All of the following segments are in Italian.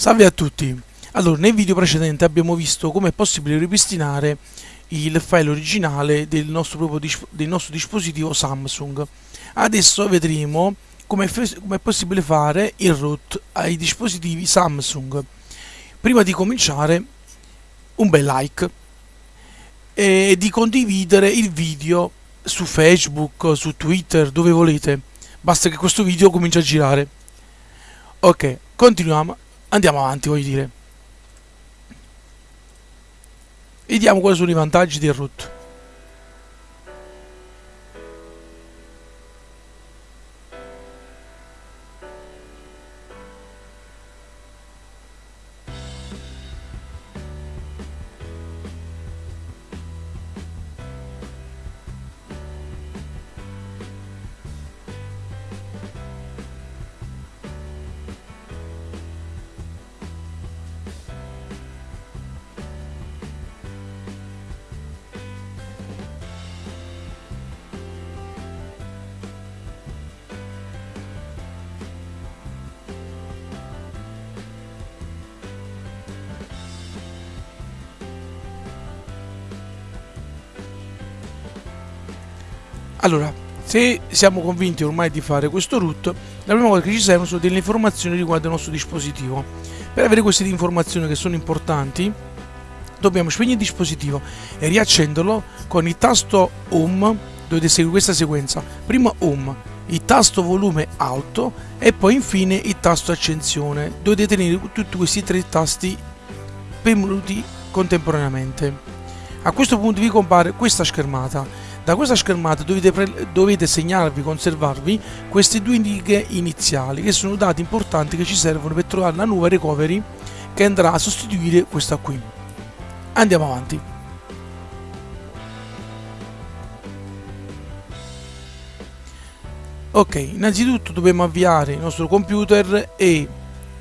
Salve a tutti! Allora, nel video precedente abbiamo visto come è possibile ripristinare il file originale del nostro, del nostro dispositivo Samsung. Adesso vedremo come è possibile fare il root ai dispositivi Samsung. Prima di cominciare, un bel like e di condividere il video su Facebook, su Twitter, dove volete. Basta che questo video cominci a girare. Ok, continuiamo andiamo avanti voglio dire. Vediamo quali sono i vantaggi del root Allora, se siamo convinti ormai di fare questo root, la prima cosa che ci servono sono delle informazioni riguardo il nostro dispositivo. Per avere queste informazioni che sono importanti, dobbiamo spegnere il dispositivo e riaccenderlo con il tasto Home, dovete seguire questa sequenza. Prima Home, il tasto volume alto e poi infine il tasto accensione. Dovete tenere tutti questi tre tasti premuti contemporaneamente. A questo punto vi compare questa schermata da questa schermata dovete, dovete segnarvi, conservarvi queste due indiche iniziali che sono dati importanti che ci servono per trovare la nuova recovery che andrà a sostituire questa qui. Andiamo avanti. Ok, innanzitutto dobbiamo avviare il nostro computer e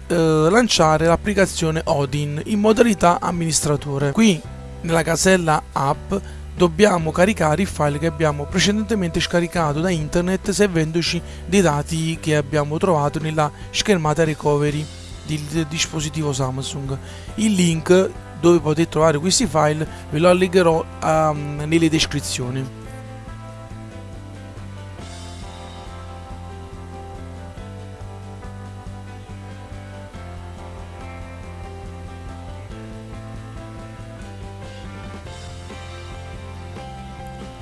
eh, lanciare l'applicazione Odin in modalità amministratore. Qui nella casella app dobbiamo caricare il file che abbiamo precedentemente scaricato da internet servendoci dei dati che abbiamo trovato nella schermata recovery del dispositivo Samsung. Il link dove potete trovare questi file ve lo allegherò um, nelle descrizioni.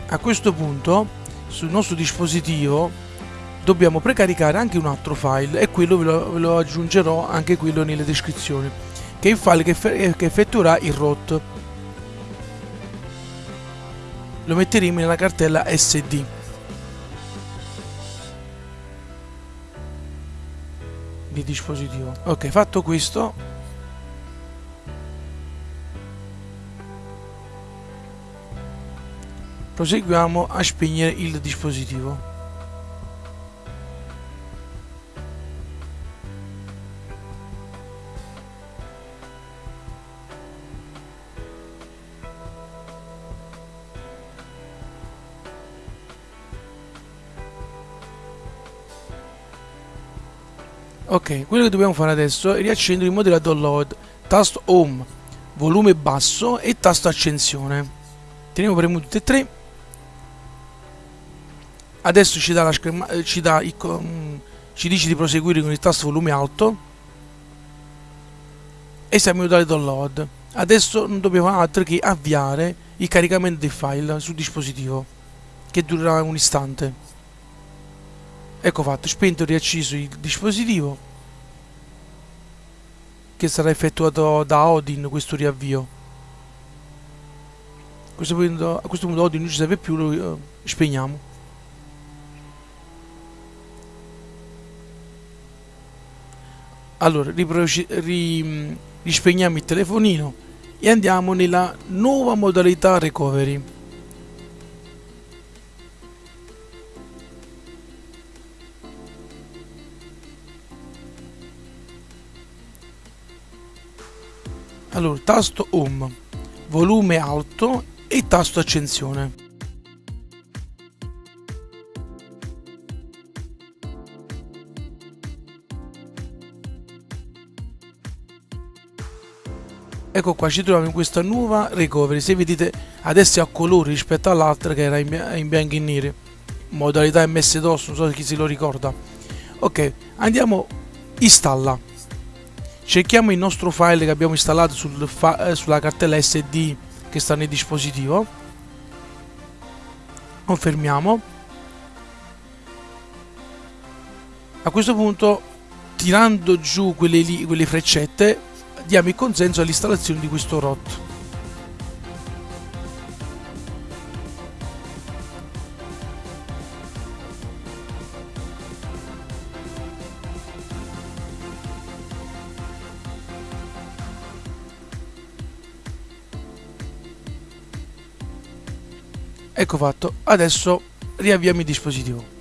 A questo punto sul nostro dispositivo dobbiamo precaricare anche un altro file e quello ve lo, ve lo aggiungerò anche quello nelle descrizioni che è il file che, che effettuerà il root. Lo metteremo nella cartella sd di dispositivo. Ok fatto questo proseguiamo a spegnere il dispositivo Ok, quello che dobbiamo fare adesso è riaccendere il modello download, tasto home, volume basso e tasto accensione. Teniamo premuto tutti e tre adesso ci dà scherma eh, ci, dà il, ci dice di proseguire con il tasto volume alto. E siamo in download. Adesso non dobbiamo altro che avviare il caricamento del file sul dispositivo che durerà un istante. Ecco fatto spento e riacceso il dispositivo che sarà effettuato da Odin questo riavvio. A questo punto, a questo punto Odin non ci serve più lo uh, spegniamo allora ri, rispegniamo il telefonino e andiamo nella nuova modalità recovery. Allora tasto home volume alto e tasto accensione ecco qua ci troviamo in questa nuova recovery. Se vedete adesso è a colori rispetto all'altra che era in, bianco e nero. Modalità ms dos non so chi se lo ricorda. Ok andiamo installa. Cerchiamo il nostro file che abbiamo installato sul eh, sulla cartella sd che sta nel dispositivo. Confermiamo. A questo punto tirando giù quelle, lì, quelle freccette diamo il consenso all'installazione di questo ROT Ecco fatto, adesso riavviamo il dispositivo.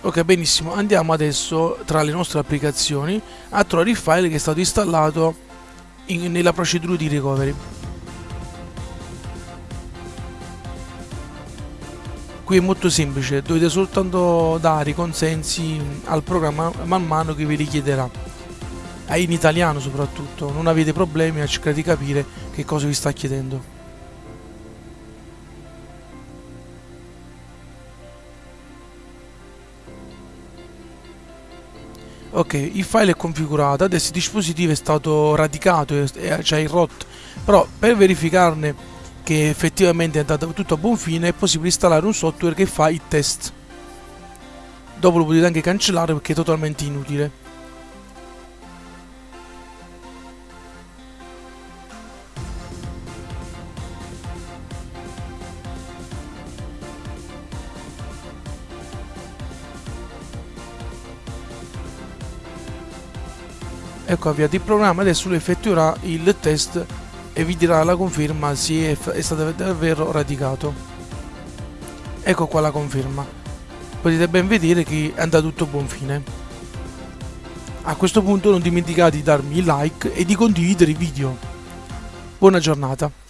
Ok benissimo, andiamo adesso tra le nostre applicazioni a trovare il file che è stato installato in, nella procedura di recovery. Qui è molto semplice, dovete soltanto dare i consensi al programma man mano che vi richiederà. In italiano soprattutto, non avete problemi a cercare di capire che cosa vi sta chiedendo. Ok il file è configurato adesso il dispositivo è stato radicato e c'è il ROT però per verificarne che effettivamente è andato tutto a buon fine è possibile installare un software che fa i test. Dopo lo potete anche cancellare perché è totalmente inutile ecco avviato il programma adesso lui effettuerà il test e vi dirà la conferma se è, stato davvero radicato. Ecco qua la conferma. Potete ben vedere che è andato tutto a buon fine. A questo punto non dimenticate di darmi like e di condividere il video. Buona giornata